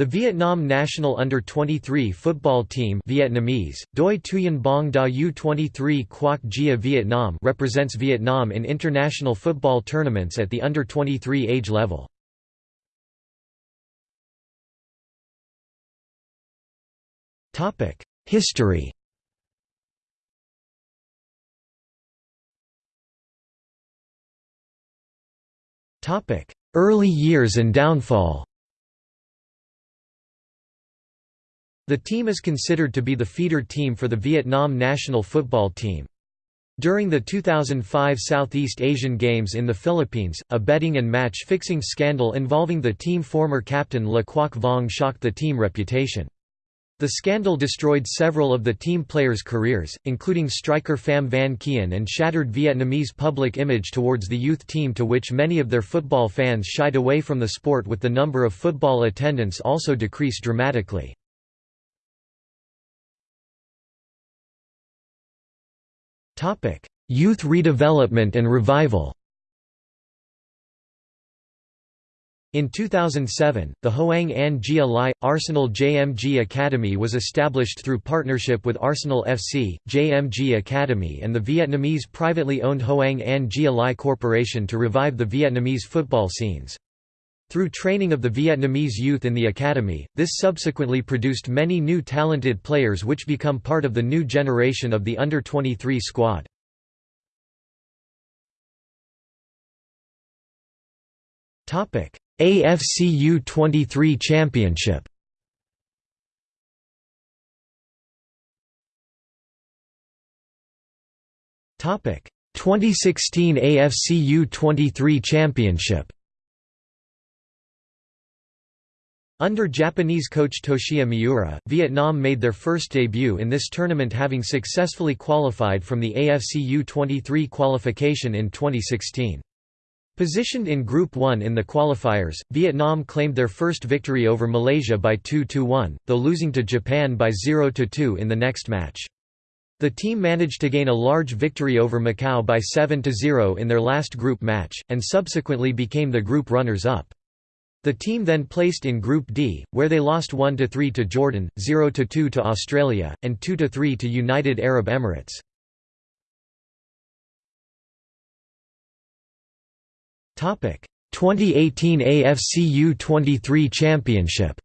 The Vietnam national under-23 football team Vietnamese, Doi Thuyen Bong Da U23 Quoc Gia Vietnam represents Vietnam in international football tournaments at the under-23 age level. History Early years and downfall The team is considered to be the feeder team for the Vietnam national football team. During the 2005 Southeast Asian Games in the Philippines, a betting and match-fixing scandal involving the team former captain Le Quoc Vong shocked the team reputation. The scandal destroyed several of the team players' careers, including striker Pham Van Kien and shattered Vietnamese public image towards the youth team to which many of their football fans shied away from the sport with the number of football attendance also decreased dramatically. Youth redevelopment and revival In 2007, the Hoang Anh Gia Lai, Arsenal JMG Academy was established through partnership with Arsenal FC, JMG Academy and the Vietnamese privately owned Hoang Anh Gia Lai Corporation to revive the Vietnamese football scenes. Through training of the Vietnamese youth in the academy, this subsequently produced many new talented players which become part of the new generation of the under-23 squad. AFC U23 Championship Topic 2016 AFC U23 Championship Under Japanese coach Toshiya Miura, Vietnam made their first debut in this tournament having successfully qualified from the AFC U23 qualification in 2016. Positioned in Group 1 in the qualifiers, Vietnam claimed their first victory over Malaysia by 2–1, though losing to Japan by 0–2 in the next match. The team managed to gain a large victory over Macau by 7–0 in their last group match, and subsequently became the group runners-up. The team then placed in Group D, where they lost 1–3 to Jordan, 0–2 to Australia, and 2–3 to United Arab Emirates. Topic: 2018 AFC U23 Championship.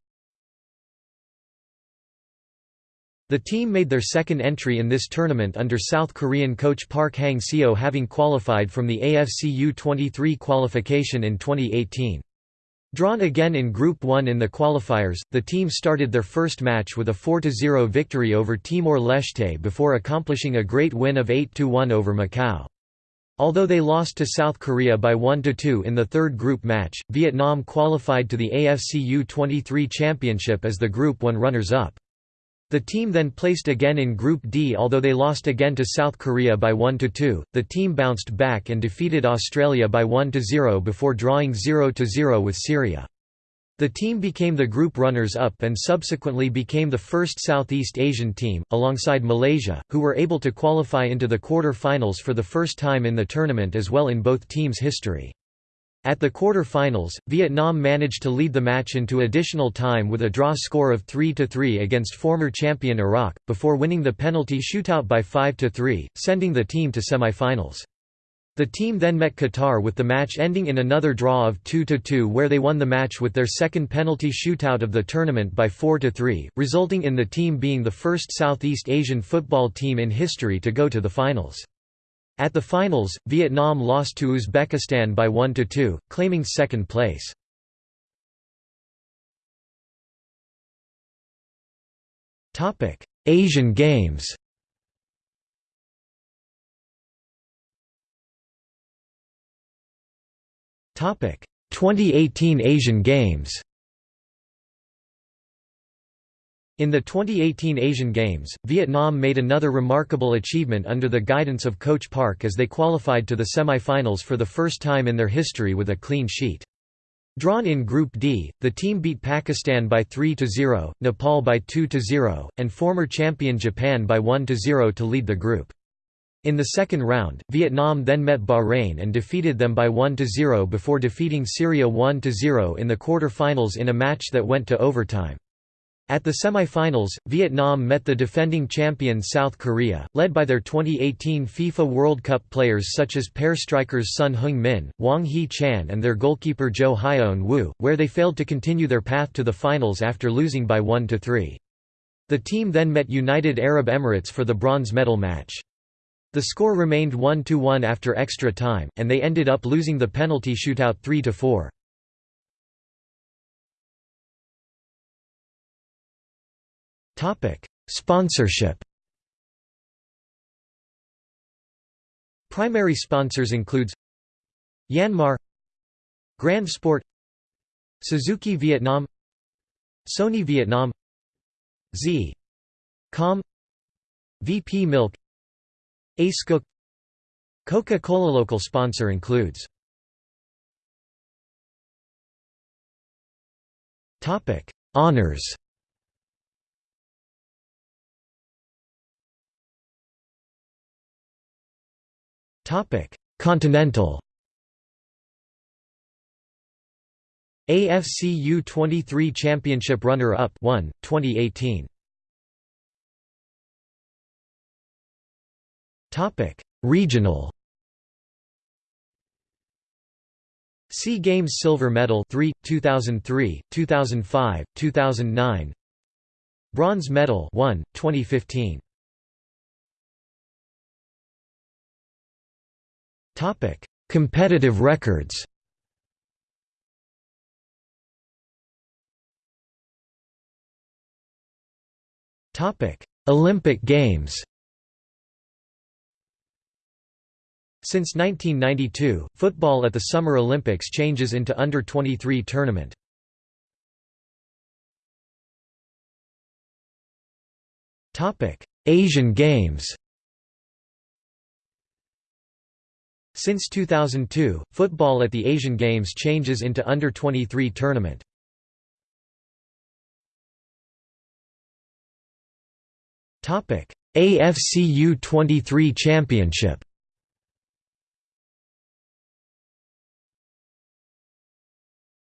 The team made their second entry in this tournament under South Korean coach Park Hang-seo having qualified from the AFC U23 qualification in 2018. Drawn again in Group 1 in the qualifiers, the team started their first match with a 4–0 victory over Timor-Leste before accomplishing a great win of 8–1 over Macau. Although they lost to South Korea by 1–2 in the third group match, Vietnam qualified to the AFC U23 Championship as the Group 1 runners-up. The team then placed again in Group D although they lost again to South Korea by 1–2, the team bounced back and defeated Australia by 1–0 before drawing 0–0 with Syria. The team became the group runners-up and subsequently became the first Southeast Asian team, alongside Malaysia, who were able to qualify into the quarter-finals for the first time in the tournament as well in both teams' history. At the quarter-finals, Vietnam managed to lead the match into additional time with a draw score of 3–3 against former champion Iraq, before winning the penalty shootout by 5–3, sending the team to semi-finals. The team then met Qatar with the match ending in another draw of 2–2 where they won the match with their second penalty shootout of the tournament by 4–3, resulting in the team being the first Southeast Asian football team in history to go to the finals. At the finals, Vietnam lost to Uzbekistan by 1–2, claiming second place. Asian Games Topic: 2018 Asian Games. In the 2018 Asian Games, Vietnam made another remarkable achievement under the guidance of Coach Park as they qualified to the semi-finals for the first time in their history with a clean sheet. Drawn in Group D, the team beat Pakistan by 3–0, Nepal by 2–0, and former champion Japan by 1–0 to lead the group. In the second round, Vietnam then met Bahrain and defeated them by 1–0 before defeating Syria 1–0 in the quarter-finals in a match that went to overtime. At the semi-finals, Vietnam met the defending champion South Korea, led by their 2018 FIFA World Cup players such as pair strikers Son Heung-min, Hwang Hee-chan and their goalkeeper Jo Hyeon-woo, where they failed to continue their path to the finals after losing by 1–3. The team then met United Arab Emirates for the bronze medal match. The score remained 1–1 after extra time, and they ended up losing the penalty shootout 3–4. Sponsorship Primary sponsors includes Yanmar Grand Sport Suzuki Vietnam Sony Vietnam Z. Com VP Milk Ace Cook Coca-Cola local sponsor includes Topic Honors Continental AFC U23 Championship runner-up 1 2018 Topic: Regional. SEA Games Silver Medal 3 2003, 2005, 2009. Bronze Medal 1 2015. Topic: Competitive records. Topic: Olympic Games. Since 1992, football at the Summer Olympics changes into under-23 tournament. Topic: Asian Games Since 2002, football at the Asian Games changes into under-23 tournament. AFC U23 Championship